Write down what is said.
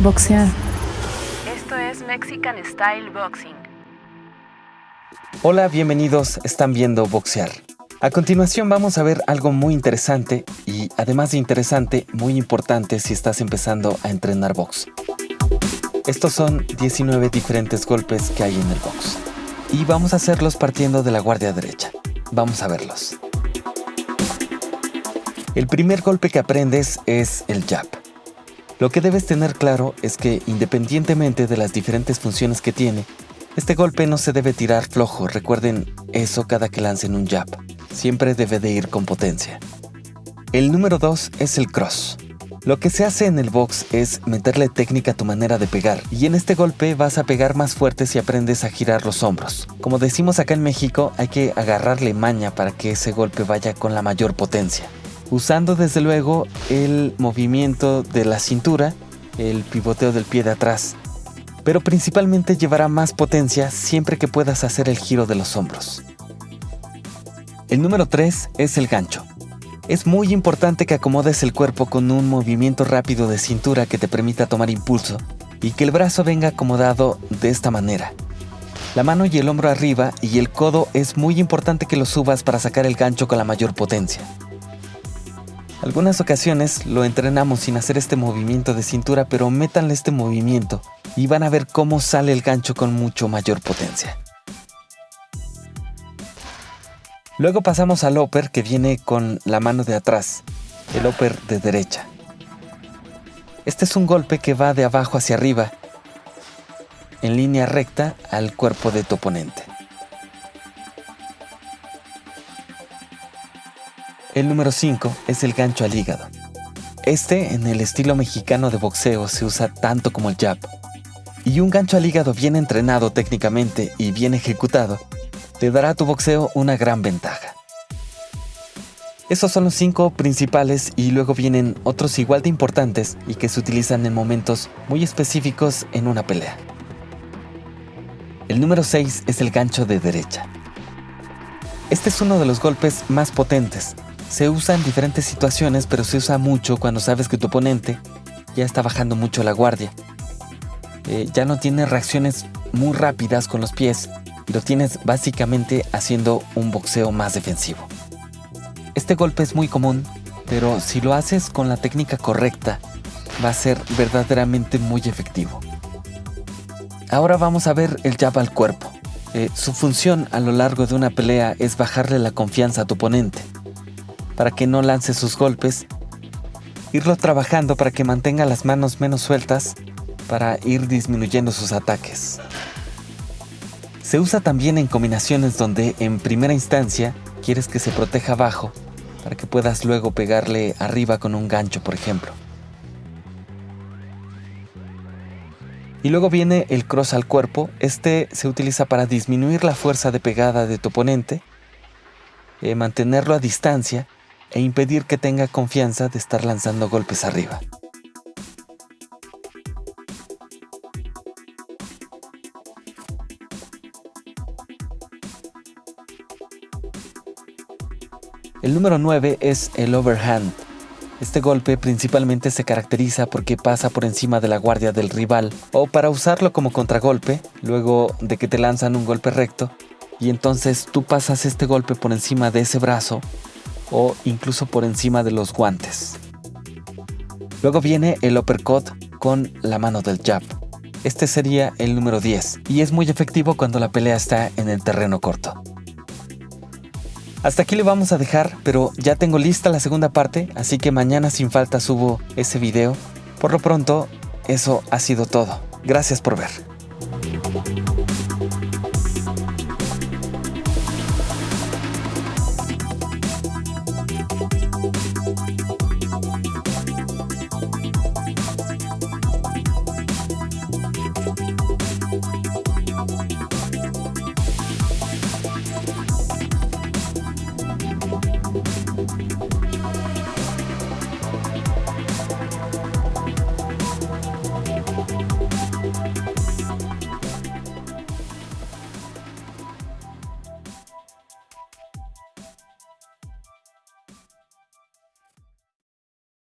Boxear. Esto es Mexican Style Boxing. Hola, bienvenidos, están viendo Boxear. A continuación vamos a ver algo muy interesante y además de interesante, muy importante si estás empezando a entrenar box. Estos son 19 diferentes golpes que hay en el box. Y vamos a hacerlos partiendo de la guardia derecha. Vamos a verlos. El primer golpe que aprendes es el jab. Lo que debes tener claro es que independientemente de las diferentes funciones que tiene, este golpe no se debe tirar flojo, recuerden eso cada que lancen un jab. Siempre debe de ir con potencia. El número 2 es el cross. Lo que se hace en el box es meterle técnica a tu manera de pegar, y en este golpe vas a pegar más fuerte si aprendes a girar los hombros. Como decimos acá en México, hay que agarrarle maña para que ese golpe vaya con la mayor potencia usando desde luego el movimiento de la cintura, el pivoteo del pie de atrás, pero principalmente llevará más potencia siempre que puedas hacer el giro de los hombros. El número 3 es el gancho. Es muy importante que acomodes el cuerpo con un movimiento rápido de cintura que te permita tomar impulso y que el brazo venga acomodado de esta manera. La mano y el hombro arriba y el codo es muy importante que lo subas para sacar el gancho con la mayor potencia. Algunas ocasiones lo entrenamos sin hacer este movimiento de cintura, pero métanle este movimiento y van a ver cómo sale el gancho con mucho mayor potencia. Luego pasamos al upper que viene con la mano de atrás, el upper de derecha. Este es un golpe que va de abajo hacia arriba, en línea recta al cuerpo de tu oponente. El número 5 es el gancho al hígado. Este, en el estilo mexicano de boxeo, se usa tanto como el jab. Y un gancho al hígado bien entrenado técnicamente y bien ejecutado, te dará a tu boxeo una gran ventaja. Esos son los cinco principales y luego vienen otros igual de importantes y que se utilizan en momentos muy específicos en una pelea. El número 6 es el gancho de derecha. Este es uno de los golpes más potentes, se usa en diferentes situaciones, pero se usa mucho cuando sabes que tu oponente ya está bajando mucho la guardia. Eh, ya no tiene reacciones muy rápidas con los pies y lo tienes básicamente haciendo un boxeo más defensivo. Este golpe es muy común, pero si lo haces con la técnica correcta, va a ser verdaderamente muy efectivo. Ahora vamos a ver el jab al cuerpo. Eh, su función a lo largo de una pelea es bajarle la confianza a tu oponente para que no lance sus golpes, irlo trabajando para que mantenga las manos menos sueltas para ir disminuyendo sus ataques. Se usa también en combinaciones donde en primera instancia quieres que se proteja abajo para que puedas luego pegarle arriba con un gancho, por ejemplo. Y luego viene el cross al cuerpo. Este se utiliza para disminuir la fuerza de pegada de tu oponente, eh, mantenerlo a distancia e impedir que tenga confianza de estar lanzando golpes arriba. El número 9 es el overhand. Este golpe principalmente se caracteriza porque pasa por encima de la guardia del rival o para usarlo como contragolpe, luego de que te lanzan un golpe recto, y entonces tú pasas este golpe por encima de ese brazo o incluso por encima de los guantes. Luego viene el uppercut con la mano del jab. Este sería el número 10 y es muy efectivo cuando la pelea está en el terreno corto. Hasta aquí le vamos a dejar, pero ya tengo lista la segunda parte, así que mañana sin falta subo ese video. Por lo pronto, eso ha sido todo. Gracias por ver.